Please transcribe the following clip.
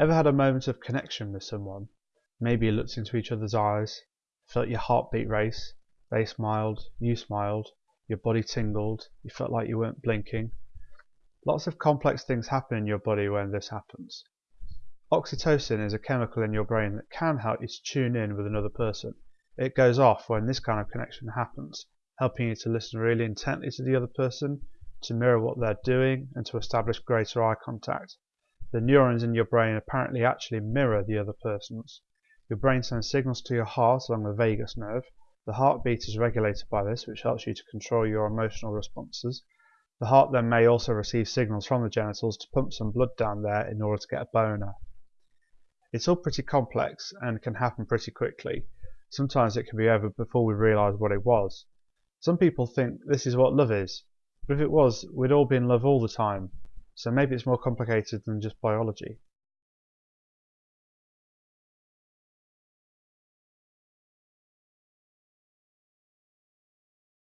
Ever had a moment of connection with someone? Maybe you looked into each other's eyes, felt your heartbeat race, they smiled, you smiled, your body tingled, you felt like you weren't blinking. Lots of complex things happen in your body when this happens. Oxytocin is a chemical in your brain that can help you to tune in with another person. It goes off when this kind of connection happens, helping you to listen really intently to the other person, to mirror what they're doing, and to establish greater eye contact. The neurons in your brain apparently actually mirror the other person's. Your brain sends signals to your heart along the vagus nerve. The heartbeat is regulated by this, which helps you to control your emotional responses. The heart then may also receive signals from the genitals to pump some blood down there in order to get a boner. It's all pretty complex and can happen pretty quickly. Sometimes it can be over before we realise what it was. Some people think this is what love is, but if it was, we'd all be in love all the time. So maybe it's more complicated than just biology.